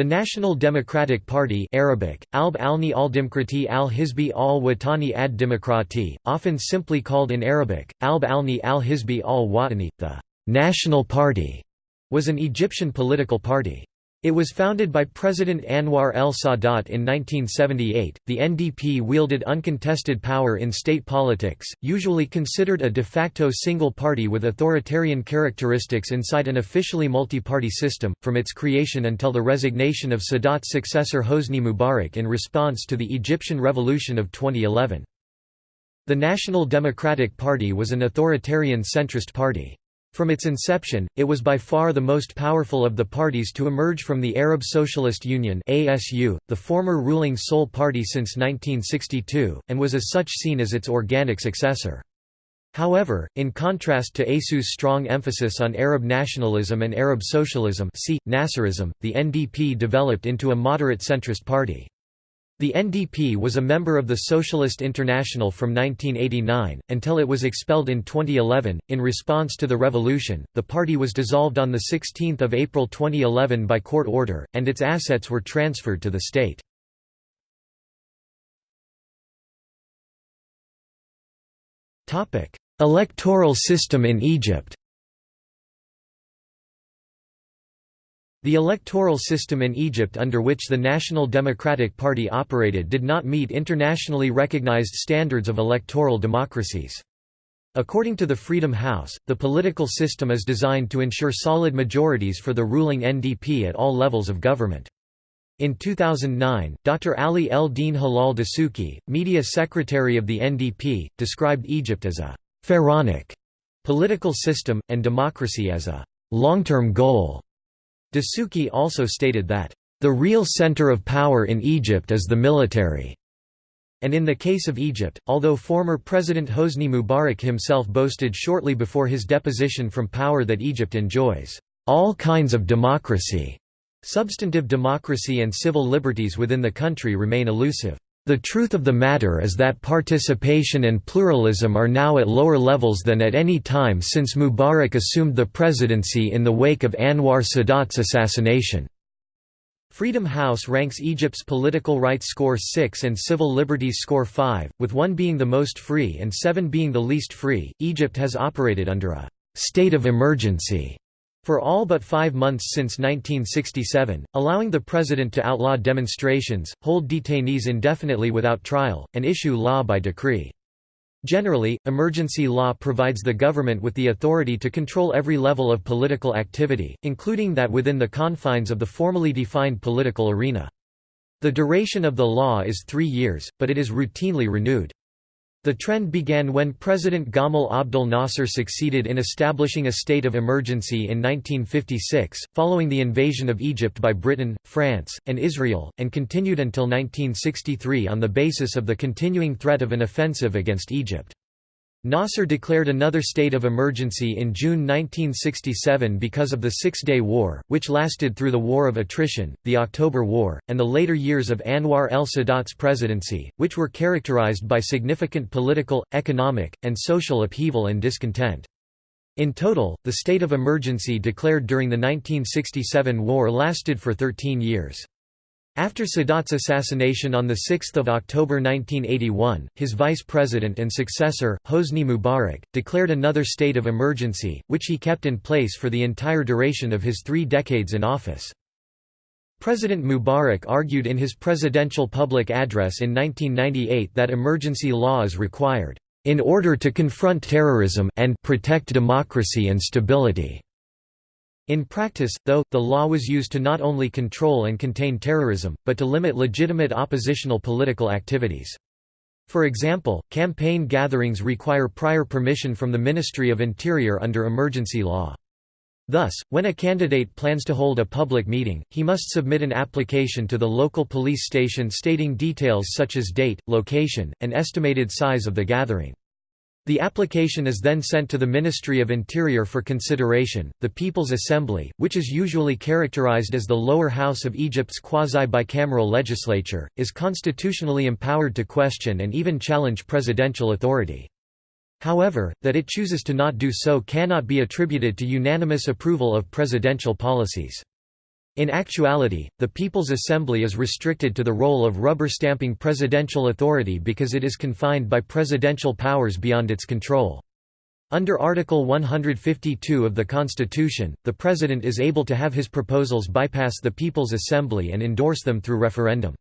The National Democratic Party Arabic, Alb alni al-Dimkrati al-Hizbi al-Watani ad-Demokrati, often simply called in Arabic, Alb alni al-Hizbi al-Watani, the «National Party», was an Egyptian political party. It was founded by President Anwar el-Sadat in 1978. The NDP wielded uncontested power in state politics, usually considered a de facto single party with authoritarian characteristics inside an officially multi-party system, from its creation until the resignation of Sadat's successor Hosni Mubarak in response to the Egyptian Revolution of 2011. The National Democratic Party was an authoritarian centrist party. From its inception, it was by far the most powerful of the parties to emerge from the Arab Socialist Union ASU, the former ruling sole party since 1962, and was as such seen as its organic successor. However, in contrast to ASU's strong emphasis on Arab nationalism and Arab socialism see, Nasserism, the NDP developed into a moderate centrist party. The NDP was a member of the Socialist International from 1989, until it was expelled in 2011. In response to the revolution, the party was dissolved on 16 April 2011 by court order, and its assets were transferred to the state. Electoral system in Egypt The electoral system in Egypt under which the National Democratic Party operated did not meet internationally recognized standards of electoral democracies. According to the Freedom House, the political system is designed to ensure solid majorities for the ruling NDP at all levels of government. In 2009, Dr. Ali El-Din Halal Dasuki, media secretary of the NDP, described Egypt as a «pharaonic» political system, and democracy as a «long-term goal». Dasuki also stated that, "...the real center of power in Egypt is the military." And in the case of Egypt, although former President Hosni Mubarak himself boasted shortly before his deposition from power that Egypt enjoys, "...all kinds of democracy," substantive democracy and civil liberties within the country remain elusive. The truth of the matter is that participation and pluralism are now at lower levels than at any time since Mubarak assumed the presidency in the wake of Anwar Sadat's assassination. Freedom House ranks Egypt's political rights score 6 and civil liberties score 5, with 1 being the most free and 7 being the least free. Egypt has operated under a state of emergency for all but five months since 1967, allowing the president to outlaw demonstrations, hold detainees indefinitely without trial, and issue law by decree. Generally, emergency law provides the government with the authority to control every level of political activity, including that within the confines of the formally defined political arena. The duration of the law is three years, but it is routinely renewed. The trend began when President Gamal Abdel Nasser succeeded in establishing a state of emergency in 1956, following the invasion of Egypt by Britain, France, and Israel, and continued until 1963 on the basis of the continuing threat of an offensive against Egypt. Nasser declared another state of emergency in June 1967 because of the Six-Day War, which lasted through the War of Attrition, the October War, and the later years of Anwar el-Sadat's presidency, which were characterized by significant political, economic, and social upheaval and discontent. In total, the state of emergency declared during the 1967 war lasted for 13 years. After Sadat's assassination on 6 October 1981, his vice president and successor, Hosni Mubarak, declared another state of emergency, which he kept in place for the entire duration of his three decades in office. President Mubarak argued in his presidential public address in 1998 that emergency law is required, "...in order to confront terrorism and protect democracy and stability." In practice, though, the law was used to not only control and contain terrorism, but to limit legitimate oppositional political activities. For example, campaign gatherings require prior permission from the Ministry of Interior under emergency law. Thus, when a candidate plans to hold a public meeting, he must submit an application to the local police station stating details such as date, location, and estimated size of the gathering. The application is then sent to the Ministry of Interior for consideration. The People's Assembly, which is usually characterized as the lower house of Egypt's quasi bicameral legislature, is constitutionally empowered to question and even challenge presidential authority. However, that it chooses to not do so cannot be attributed to unanimous approval of presidential policies. In actuality, the People's Assembly is restricted to the role of rubber-stamping presidential authority because it is confined by presidential powers beyond its control. Under Article 152 of the Constitution, the President is able to have his proposals bypass the People's Assembly and endorse them through referendum.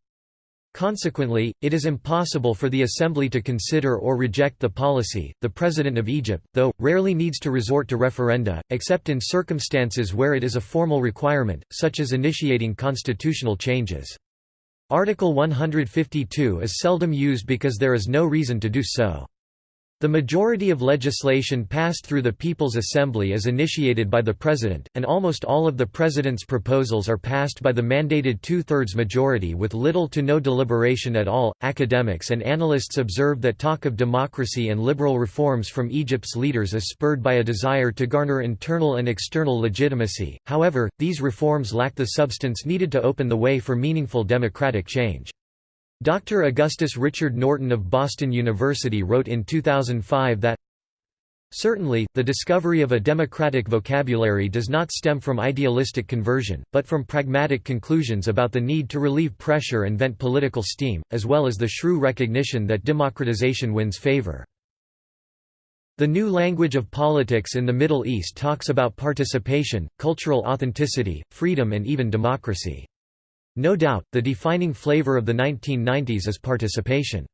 Consequently, it is impossible for the Assembly to consider or reject the policy. The President of Egypt, though, rarely needs to resort to referenda, except in circumstances where it is a formal requirement, such as initiating constitutional changes. Article 152 is seldom used because there is no reason to do so. The majority of legislation passed through the People's Assembly is initiated by the President, and almost all of the President's proposals are passed by the mandated two thirds majority with little to no deliberation at all. Academics and analysts observe that talk of democracy and liberal reforms from Egypt's leaders is spurred by a desire to garner internal and external legitimacy, however, these reforms lack the substance needed to open the way for meaningful democratic change. Dr. Augustus Richard Norton of Boston University wrote in 2005 that Certainly, the discovery of a democratic vocabulary does not stem from idealistic conversion, but from pragmatic conclusions about the need to relieve pressure and vent political steam, as well as the shrew recognition that democratization wins favor. The new language of politics in the Middle East talks about participation, cultural authenticity, freedom and even democracy. No doubt, the defining flavor of the 1990s is participation.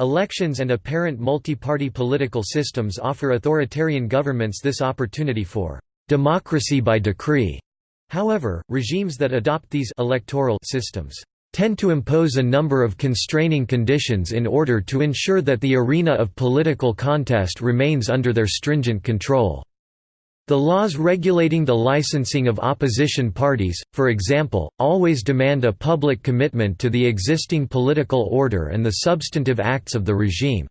Elections and apparent multi-party political systems offer authoritarian governments this opportunity for democracy by decree. However, regimes that adopt these electoral systems tend to impose a number of constraining conditions in order to ensure that the arena of political contest remains under their stringent control. The laws regulating the licensing of opposition parties, for example, always demand a public commitment to the existing political order and the substantive acts of the regime.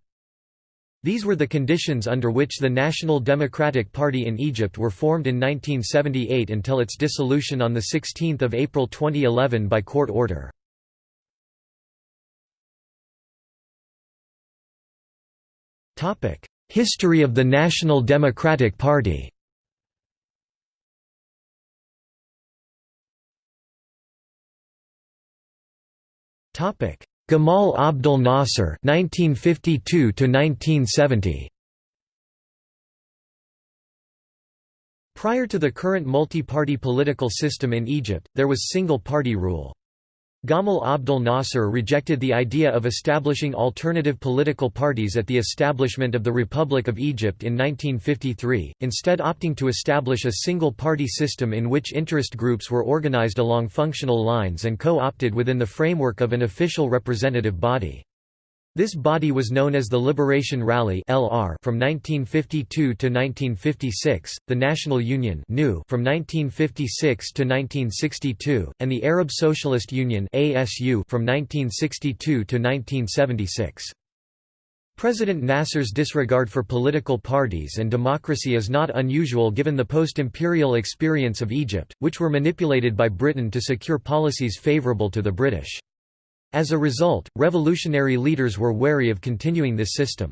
These were the conditions under which the National Democratic Party in Egypt were formed in 1978 until its dissolution on 16 April 2011 by court order. History of the National Democratic Party Gamal Abdel Nasser 1952 1970 Prior to the current multi-party political system in Egypt, there was single-party rule. Gamal Abdel Nasser rejected the idea of establishing alternative political parties at the establishment of the Republic of Egypt in 1953, instead opting to establish a single-party system in which interest groups were organized along functional lines and co-opted within the framework of an official representative body. This body was known as the Liberation Rally (LR) from 1952 to 1956, the National Union (NU) from 1956 to 1962, and the Arab Socialist Union (ASU) from 1962 to 1976. President Nasser's disregard for political parties and democracy is not unusual given the post-imperial experience of Egypt, which were manipulated by Britain to secure policies favorable to the British. As a result, revolutionary leaders were wary of continuing this system.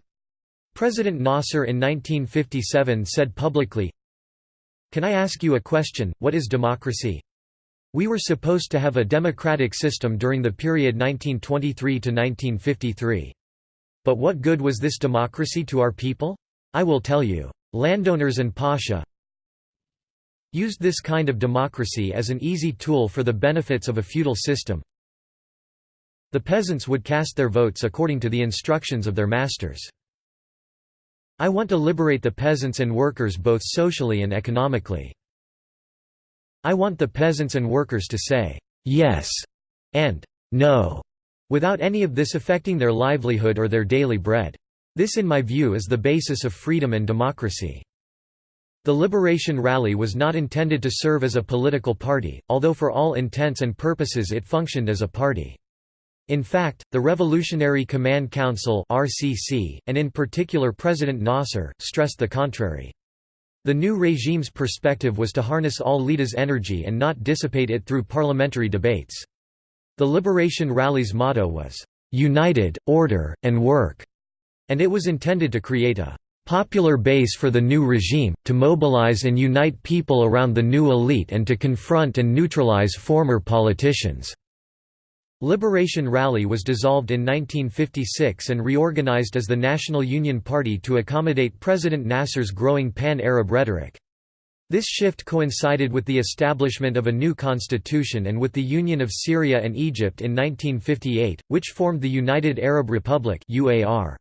President Nasser in 1957 said publicly, Can I ask you a question, what is democracy? We were supposed to have a democratic system during the period 1923 to 1953. But what good was this democracy to our people? I will tell you. Landowners and Pasha used this kind of democracy as an easy tool for the benefits of a feudal system, the peasants would cast their votes according to the instructions of their masters. I want to liberate the peasants and workers both socially and economically. I want the peasants and workers to say, yes, and no, without any of this affecting their livelihood or their daily bread. This in my view is the basis of freedom and democracy. The Liberation Rally was not intended to serve as a political party, although for all intents and purposes it functioned as a party. In fact, the Revolutionary Command Council (RCC), and in particular President Nasser, stressed the contrary. The new regime's perspective was to harness all leaders' energy and not dissipate it through parliamentary debates. The Liberation Rally's motto was, "'United, Order, and Work'", and it was intended to create a popular base for the new regime, to mobilize and unite people around the new elite and to confront and neutralize former politicians." Liberation Rally was dissolved in 1956 and reorganized as the National Union Party to accommodate President Nasser's growing pan-Arab rhetoric. This shift coincided with the establishment of a new constitution and with the union of Syria and Egypt in 1958, which formed the United Arab Republic UAR.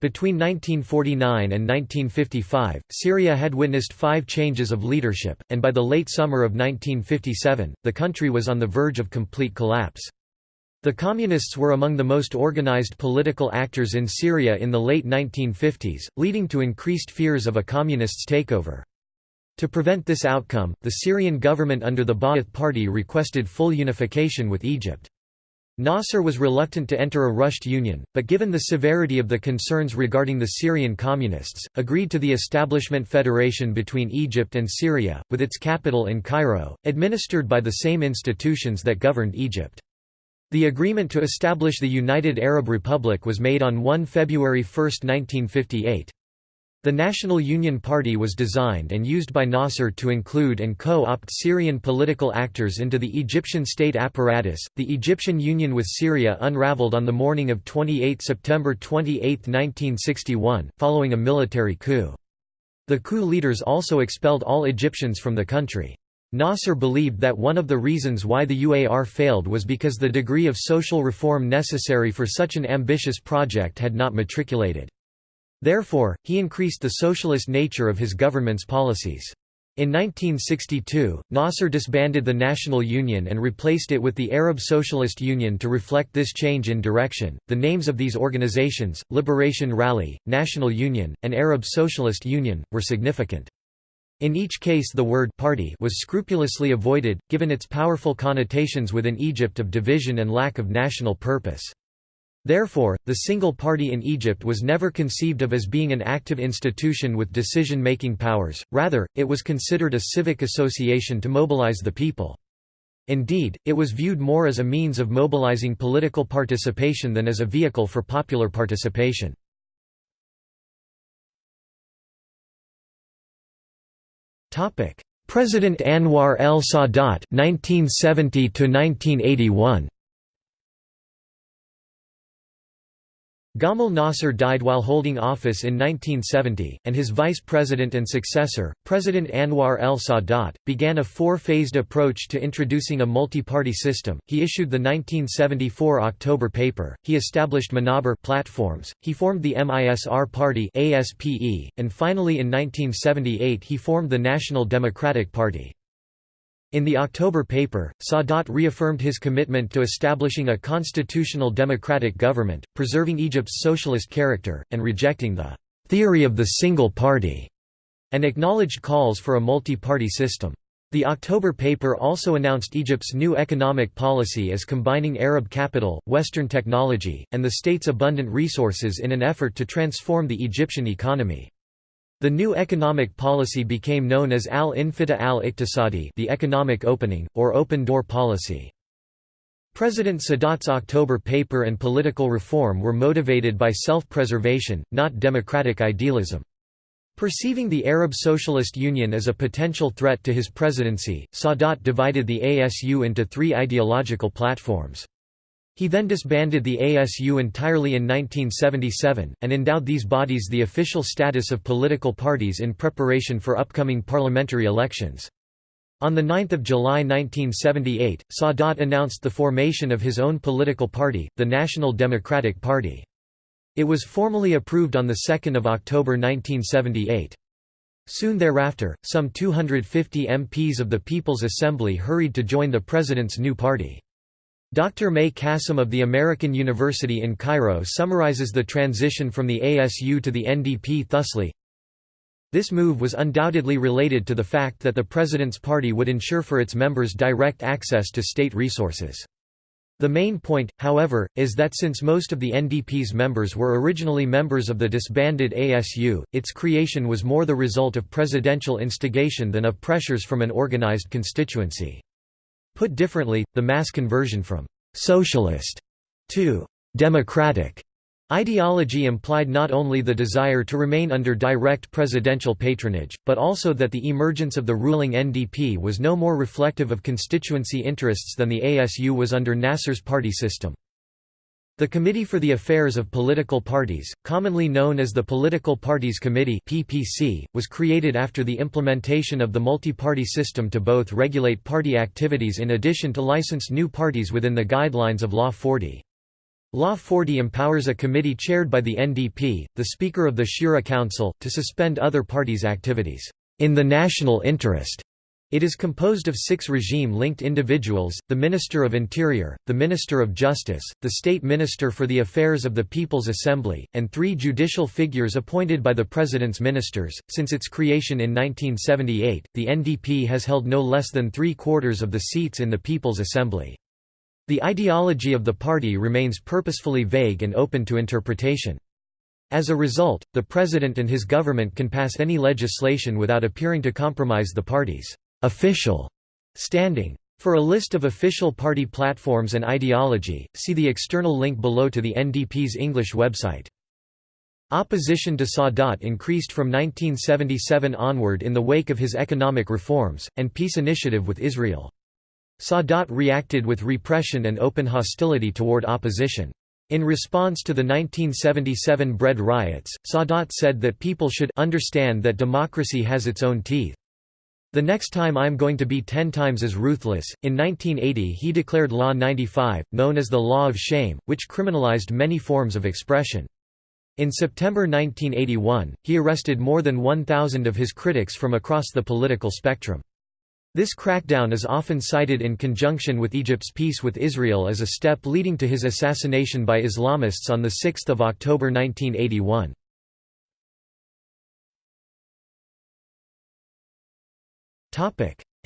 Between 1949 and 1955, Syria had witnessed five changes of leadership, and by the late summer of 1957, the country was on the verge of complete collapse. The Communists were among the most organized political actors in Syria in the late 1950s, leading to increased fears of a communists' takeover. To prevent this outcome, the Syrian government under the Ba'ath Party requested full unification with Egypt. Nasser was reluctant to enter a rushed union, but given the severity of the concerns regarding the Syrian communists, agreed to the establishment federation between Egypt and Syria, with its capital in Cairo, administered by the same institutions that governed Egypt. The agreement to establish the United Arab Republic was made on 1 February 1, 1958. The National Union Party was designed and used by Nasser to include and co-opt Syrian political actors into the Egyptian state apparatus. The Egyptian union with Syria unraveled on the morning of 28 September 28, 1961, following a military coup. The coup leaders also expelled all Egyptians from the country. Nasser believed that one of the reasons why the UAR failed was because the degree of social reform necessary for such an ambitious project had not matriculated. Therefore, he increased the socialist nature of his government's policies. In 1962, Nasser disbanded the National Union and replaced it with the Arab Socialist Union to reflect this change in direction. The names of these organizations, Liberation Rally, National Union, and Arab Socialist Union, were significant. In each case the word party was scrupulously avoided, given its powerful connotations within Egypt of division and lack of national purpose. Therefore, the single party in Egypt was never conceived of as being an active institution with decision-making powers, rather, it was considered a civic association to mobilize the people. Indeed, it was viewed more as a means of mobilizing political participation than as a vehicle for popular participation. President Anwar el-Sadat 1970 Gamal Nasser died while holding office in 1970, and his vice president and successor, President Anwar el-Sadat, began a four-phased approach to introducing a multi-party system. He issued the 1974 October paper. He established Manaber platforms. He formed the MISR Party (ASPE), and finally in 1978 he formed the National Democratic Party. In the October paper, Sadat reaffirmed his commitment to establishing a constitutional democratic government, preserving Egypt's socialist character, and rejecting the «theory of the single party» and acknowledged calls for a multi-party system. The October paper also announced Egypt's new economic policy as combining Arab capital, Western technology, and the state's abundant resources in an effort to transform the Egyptian economy. The new economic policy became known as al-Infitah al-Iqtisadi the economic opening, or open-door policy. President Sadat's October paper and political reform were motivated by self-preservation, not democratic idealism. Perceiving the Arab Socialist Union as a potential threat to his presidency, Sadat divided the ASU into three ideological platforms. He then disbanded the ASU entirely in 1977, and endowed these bodies the official status of political parties in preparation for upcoming parliamentary elections. On 9 July 1978, Sadat announced the formation of his own political party, the National Democratic Party. It was formally approved on 2 October 1978. Soon thereafter, some 250 MPs of the People's Assembly hurried to join the president's new party. Dr. May Kassim of the American University in Cairo summarizes the transition from the ASU to the NDP thusly, This move was undoubtedly related to the fact that the President's party would ensure for its members direct access to state resources. The main point, however, is that since most of the NDP's members were originally members of the disbanded ASU, its creation was more the result of presidential instigation than of pressures from an organized constituency. Put differently, the mass conversion from «socialist» to «democratic» Ideology implied not only the desire to remain under direct presidential patronage, but also that the emergence of the ruling NDP was no more reflective of constituency interests than the ASU was under Nasser's party system. The Committee for the Affairs of Political Parties, commonly known as the Political Parties Committee, was created after the implementation of the multi-party system to both regulate party activities in addition to license new parties within the guidelines of Law 40. Law 40 empowers a committee chaired by the NDP, the Speaker of the Shura Council, to suspend other parties' activities, in the national interest. It is composed of six regime-linked individuals, the Minister of Interior, the Minister of Justice, the State Minister for the Affairs of the People's Assembly, and three judicial figures appointed by the President's ministers. Since its creation in 1978, the NDP has held no less than three-quarters of the seats in the People's Assembly. The ideology of the party remains purposefully vague and open to interpretation. As a result, the president and his government can pass any legislation without appearing to compromise the party's official standing. For a list of official party platforms and ideology, see the external link below to the NDP's English website. Opposition to Sadat increased from 1977 onward in the wake of his economic reforms, and peace initiative with Israel. Sadat reacted with repression and open hostility toward opposition. In response to the 1977 bread riots, Sadat said that people should understand that democracy has its own teeth. The next time I'm going to be ten times as ruthless. In 1980 he declared Law 95, known as the Law of Shame, which criminalized many forms of expression. In September 1981, he arrested more than 1,000 of his critics from across the political spectrum. This crackdown is often cited in conjunction with Egypt's peace with Israel as a step leading to his assassination by Islamists on 6 October 1981.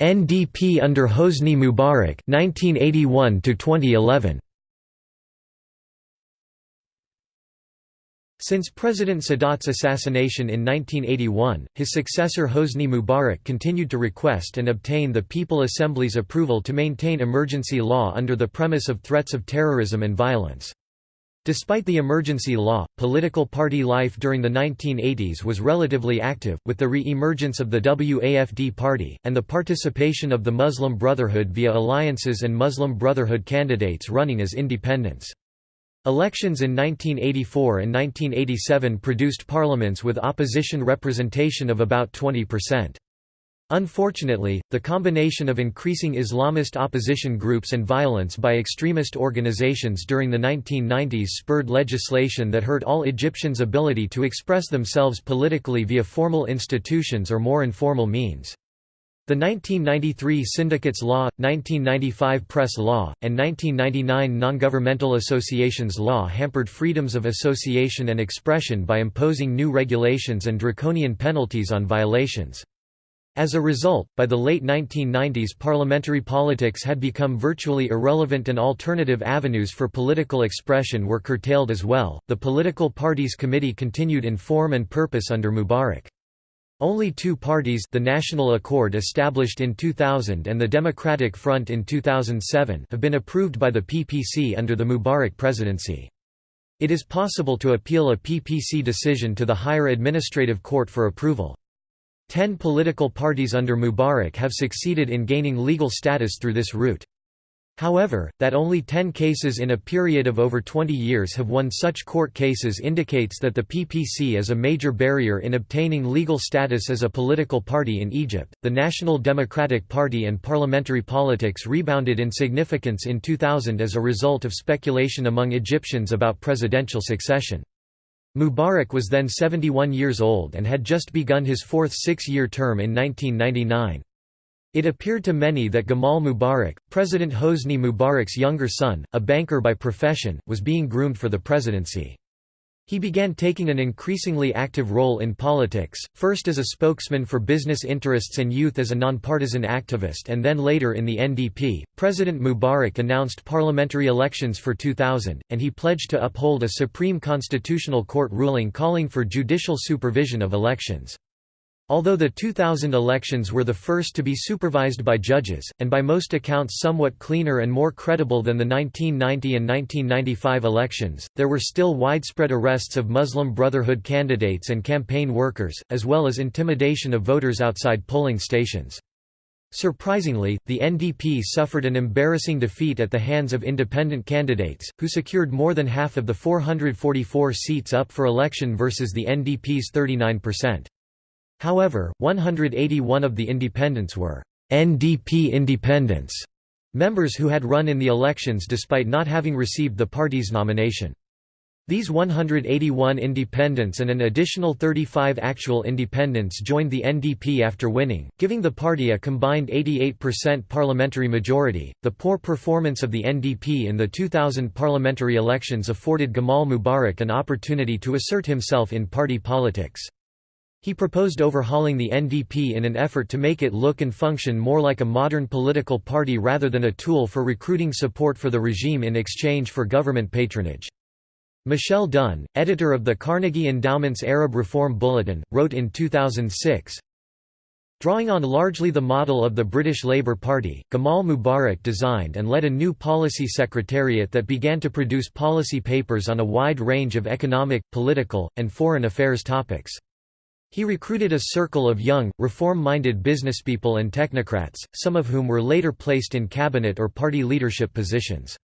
NDP under Hosni Mubarak 1981 to 2011 Since President Sadat's assassination in 1981, his successor Hosni Mubarak continued to request and obtain the People Assembly's approval to maintain emergency law under the premise of threats of terrorism and violence. Despite the emergency law, political party life during the 1980s was relatively active, with the re-emergence of the WAFD party, and the participation of the Muslim Brotherhood via alliances and Muslim Brotherhood candidates running as independents. Elections in 1984 and 1987 produced parliaments with opposition representation of about 20%. Unfortunately, the combination of increasing Islamist opposition groups and violence by extremist organizations during the 1990s spurred legislation that hurt all Egyptians' ability to express themselves politically via formal institutions or more informal means. The 1993 Syndicates Law, 1995 Press Law, and 1999 Non-Governmental Associations Law hampered freedoms of association and expression by imposing new regulations and draconian penalties on violations. As a result, by the late 1990s parliamentary politics had become virtually irrelevant and alternative avenues for political expression were curtailed as well. The Political Parties Committee continued in form and purpose under Mubarak. Only two parties the National Accord established in 2000 and the Democratic Front in 2007 have been approved by the PPC under the Mubarak presidency. It is possible to appeal a PPC decision to the higher administrative court for approval. Ten political parties under Mubarak have succeeded in gaining legal status through this route. However, that only 10 cases in a period of over 20 years have won such court cases indicates that the PPC is a major barrier in obtaining legal status as a political party in Egypt. The National Democratic Party and parliamentary politics rebounded in significance in 2000 as a result of speculation among Egyptians about presidential succession. Mubarak was then 71 years old and had just begun his fourth six-year term in 1999. It appeared to many that Gamal Mubarak, President Hosni Mubarak's younger son, a banker by profession, was being groomed for the presidency. He began taking an increasingly active role in politics, first as a spokesman for business interests and youth as a nonpartisan activist and then later in the NDP. President Mubarak announced parliamentary elections for 2000, and he pledged to uphold a Supreme Constitutional Court ruling calling for judicial supervision of elections. Although the 2000 elections were the first to be supervised by judges, and by most accounts somewhat cleaner and more credible than the 1990 and 1995 elections, there were still widespread arrests of Muslim Brotherhood candidates and campaign workers, as well as intimidation of voters outside polling stations. Surprisingly, the NDP suffered an embarrassing defeat at the hands of independent candidates, who secured more than half of the 444 seats up for election versus the NDP's 39%. However, 181 of the independents were NDP independents, members who had run in the elections despite not having received the party's nomination. These 181 independents and an additional 35 actual independents joined the NDP after winning, giving the party a combined 88% parliamentary majority. The poor performance of the NDP in the 2000 parliamentary elections afforded Gamal Mubarak an opportunity to assert himself in party politics. He proposed overhauling the NDP in an effort to make it look and function more like a modern political party rather than a tool for recruiting support for the regime in exchange for government patronage. Michele Dunne, editor of the Carnegie Endowment's Arab Reform Bulletin, wrote in 2006, Drawing on largely the model of the British Labour Party, Gamal Mubarak designed and led a new policy secretariat that began to produce policy papers on a wide range of economic, political, and foreign affairs topics. He recruited a circle of young, reform-minded businesspeople and technocrats, some of whom were later placed in cabinet or party leadership positions.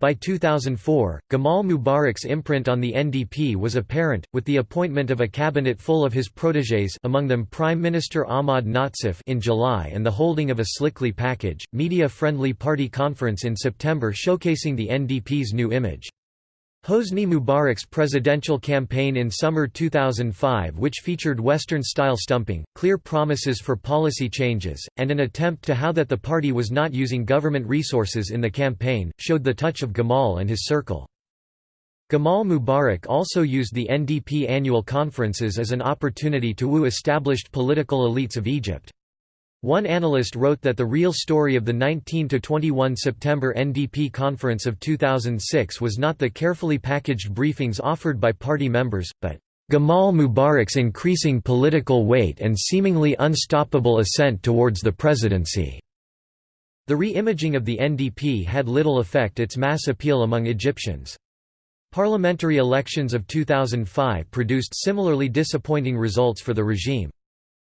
By 2004, Gamal Mubarak's imprint on the NDP was apparent, with the appointment of a cabinet full of his protégés among them Prime Minister Ahmad Nazif in July and the holding of a slickly packaged, media-friendly party conference in September showcasing the NDP's new image. Hosni Mubarak's presidential campaign in summer 2005 which featured Western-style stumping, clear promises for policy changes, and an attempt to how that the party was not using government resources in the campaign, showed the touch of Gamal and his circle. Gamal Mubarak also used the NDP annual conferences as an opportunity to woo established political elites of Egypt. One analyst wrote that the real story of the 19–21 September NDP conference of 2006 was not the carefully packaged briefings offered by party members, but Gamal Mubarak's increasing political weight and seemingly unstoppable ascent towards the presidency. The re-imaging of the NDP had little effect its mass appeal among Egyptians. Parliamentary elections of 2005 produced similarly disappointing results for the regime.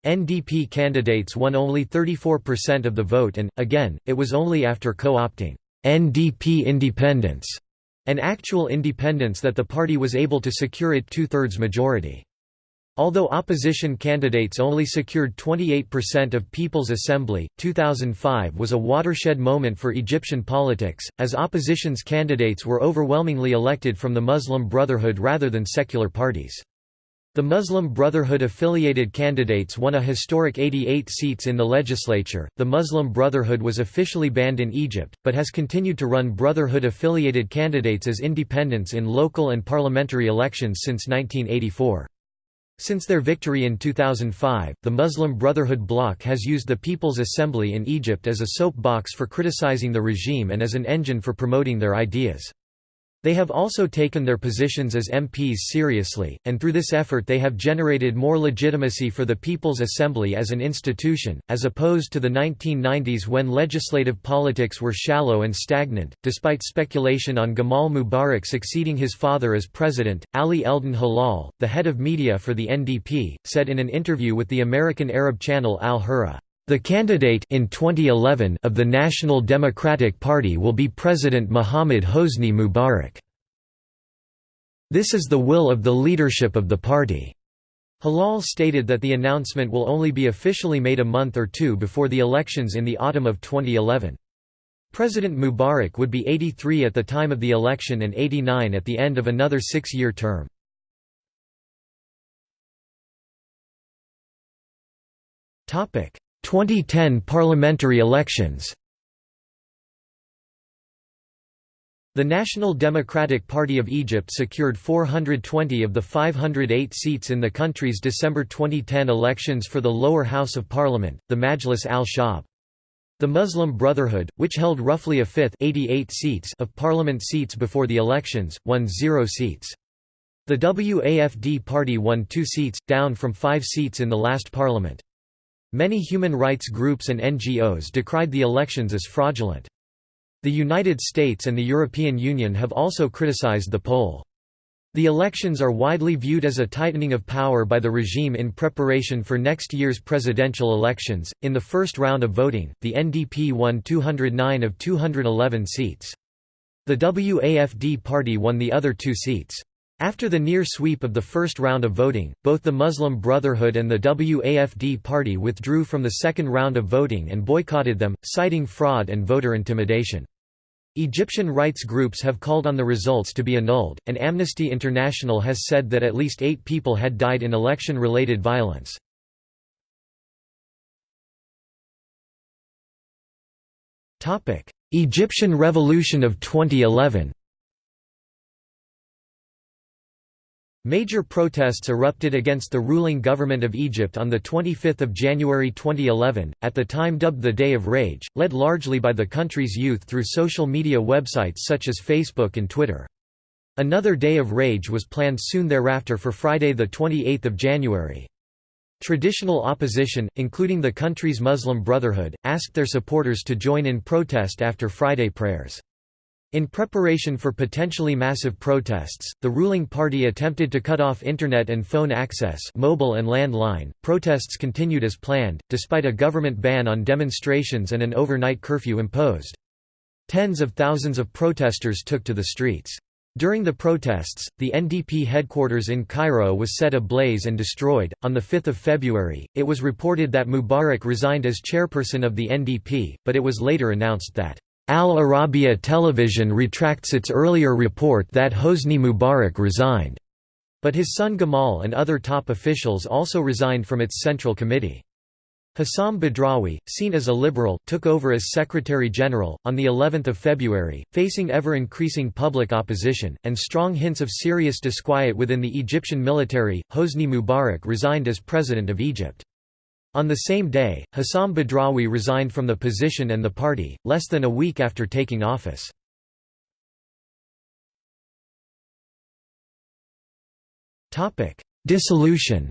NDP candidates won only 34% of the vote and, again, it was only after co-opting NDP independence and actual independence that the party was able to secure it two-thirds majority. Although opposition candidates only secured 28% of People's Assembly, 2005 was a watershed moment for Egyptian politics, as opposition's candidates were overwhelmingly elected from the Muslim Brotherhood rather than secular parties. The Muslim Brotherhood-affiliated candidates won a historic 88 seats in the legislature. The Muslim Brotherhood was officially banned in Egypt, but has continued to run Brotherhood-affiliated candidates as independents in local and parliamentary elections since 1984. Since their victory in 2005, the Muslim Brotherhood bloc has used the People's Assembly in Egypt as a soapbox for criticizing the regime and as an engine for promoting their ideas. They have also taken their positions as MPs seriously, and through this effort they have generated more legitimacy for the People's Assembly as an institution, as opposed to the 1990s when legislative politics were shallow and stagnant. Despite speculation on Gamal Mubarak succeeding his father as president, Ali Eldon Halal, the head of media for the NDP, said in an interview with the American Arab channel Al Hurra, the candidate in 2011 of the National Democratic Party will be President Mohammad Hosni Mubarak. This is the will of the leadership of the party. Halal stated that the announcement will only be officially made a month or two before the elections in the autumn of 2011. President Mubarak would be 83 at the time of the election and 89 at the end of another six-year term. 2010 parliamentary elections The National Democratic Party of Egypt secured 420 of the 508 seats in the country's December 2010 elections for the lower house of parliament, the Majlis al-Shab. The Muslim Brotherhood, which held roughly a fifth 88 seats of parliament seats before the elections, won zero seats. The WAFD party won two seats, down from five seats in the last parliament. Many human rights groups and NGOs decried the elections as fraudulent. The United States and the European Union have also criticized the poll. The elections are widely viewed as a tightening of power by the regime in preparation for next year's presidential elections. In the first round of voting, the NDP won 209 of 211 seats. The WAFD party won the other two seats. After the near sweep of the first round of voting, both the Muslim Brotherhood and the WAFD party withdrew from the second round of voting and boycotted them, citing fraud and voter intimidation. Egyptian rights groups have called on the results to be annulled, and Amnesty International has said that at least eight people had died in election-related violence. Egyptian Revolution of 2011 Major protests erupted against the ruling government of Egypt on 25 January 2011, at the time dubbed the Day of Rage, led largely by the country's youth through social media websites such as Facebook and Twitter. Another Day of Rage was planned soon thereafter for Friday 28 January. Traditional opposition, including the country's Muslim Brotherhood, asked their supporters to join in protest after Friday prayers. In preparation for potentially massive protests, the ruling party attempted to cut off internet and phone access mobile and landline. Protests continued as planned, despite a government ban on demonstrations and an overnight curfew imposed. Tens of thousands of protesters took to the streets. During the protests, the NDP headquarters in Cairo was set ablaze and destroyed. On the 5th of February, it was reported that Mubarak resigned as chairperson of the NDP, but it was later announced that Al Arabiya Television retracts its earlier report that Hosni Mubarak resigned. But his son Gamal and other top officials also resigned from its central committee. Hossam Badrawi, seen as a liberal, took over as Secretary General on the 11th of February, facing ever-increasing public opposition and strong hints of serious disquiet within the Egyptian military. Hosni Mubarak resigned as President of Egypt. On the same day, Hossam Badrawi resigned from the position and the party, less than a week after taking office. Dissolution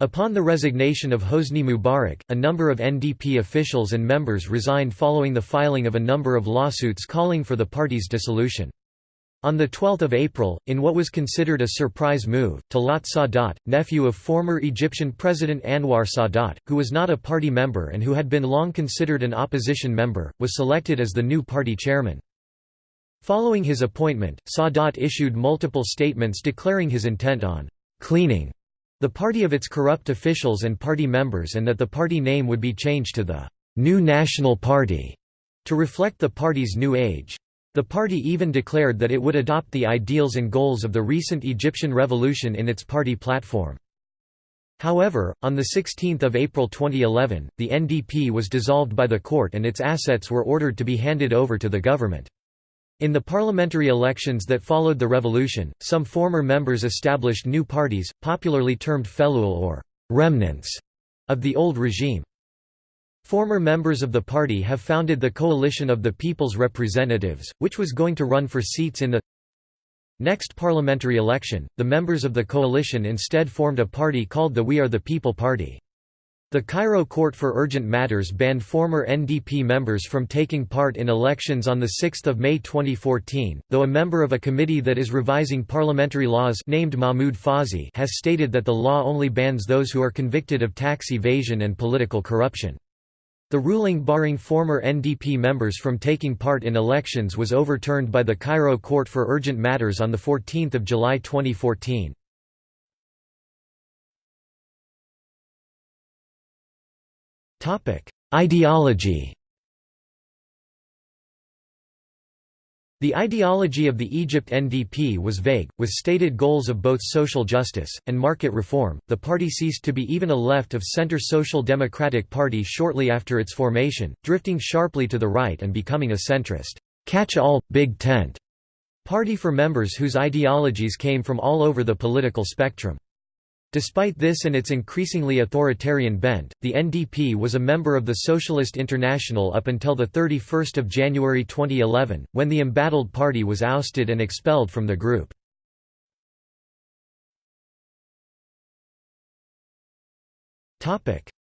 Upon the resignation of Hosni Mubarak, a number of NDP officials and members resigned following the filing of a number of lawsuits calling for the party's dissolution. On 12 April, in what was considered a surprise move, Talat Sadat, nephew of former Egyptian President Anwar Sadat, who was not a party member and who had been long considered an opposition member, was selected as the new party chairman. Following his appointment, Sadat issued multiple statements declaring his intent on «cleaning» the party of its corrupt officials and party members and that the party name would be changed to the «New National Party» to reflect the party's new age. The party even declared that it would adopt the ideals and goals of the recent Egyptian revolution in its party platform. However, on 16 April 2011, the NDP was dissolved by the court and its assets were ordered to be handed over to the government. In the parliamentary elections that followed the revolution, some former members established new parties, popularly termed Feloul or «remnants» of the old regime. Former members of the party have founded the Coalition of the People's Representatives, which was going to run for seats in the next parliamentary election. The members of the coalition instead formed a party called the We Are the People Party. The Cairo Court for Urgent Matters banned former NDP members from taking part in elections on 6 May 2014, though a member of a committee that is revising parliamentary laws named Mahmoud Fawzi has stated that the law only bans those who are convicted of tax evasion and political corruption. The ruling barring former NDP members from taking part in elections was overturned by the Cairo Court for Urgent Matters on 14 July 2014. Ideology The ideology of the Egypt NDP was vague, with stated goals of both social justice and market reform. The party ceased to be even a left of center social democratic party shortly after its formation, drifting sharply to the right and becoming a centrist, catch all, big tent party for members whose ideologies came from all over the political spectrum. Despite this and its increasingly authoritarian bent, the NDP was a member of the Socialist International up until 31 January 2011, when the embattled party was ousted and expelled from the group.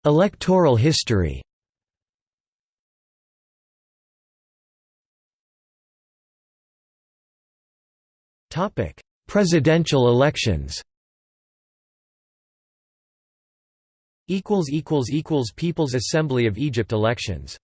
Electoral history Presidential elections People's Assembly of Egypt elections